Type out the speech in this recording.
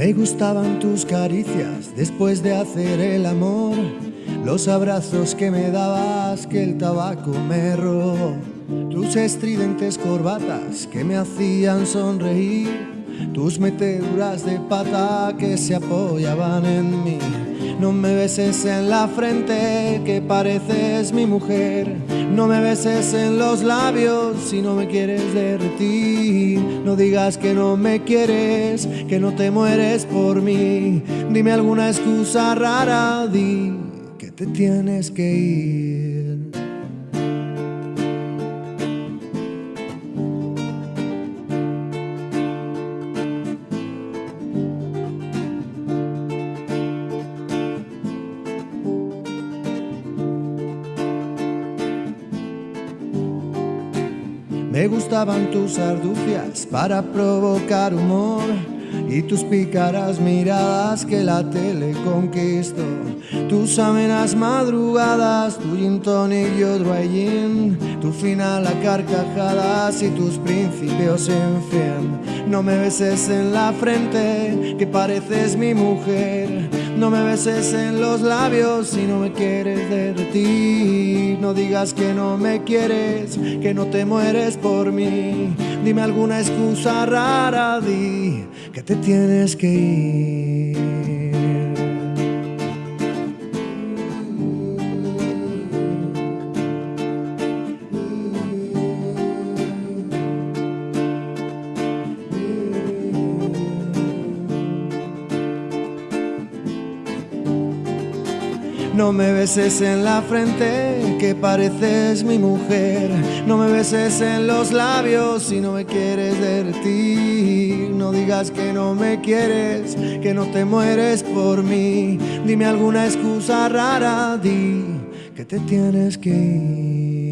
Me gustaban tus caricias después de hacer el amor, los abrazos que me dabas que el tabaco me robó, tus estridentes corbatas que me hacían sonreír, tus meteduras de pata que se apoyaban en mí. No me beses en la frente que pareces mi mujer, no me beses en los labios si no me quieres derretir. No digas que no me quieres, que no te mueres por mí. Dime alguna excusa rara, di que te tienes que ir. Me gustaban tus arducias para provocar humor y tus pícaras miradas que la tele conquistó. Tus amenas madrugadas, tu gin tonic y otro tu final a carcajadas y tus principios en fin. No me beses en la frente, que pareces mi mujer. No me beses en los labios si no me quieres ti. No digas que no me quieres, que no te mueres por mí. Dime alguna excusa rara, di que te tienes que ir. No me beses en la frente, que pareces mi mujer. No me beses en los labios si no me quieres derretir. No digas que no me quieres, que no te mueres por mí. Dime alguna excusa rara, di que te tienes que ir.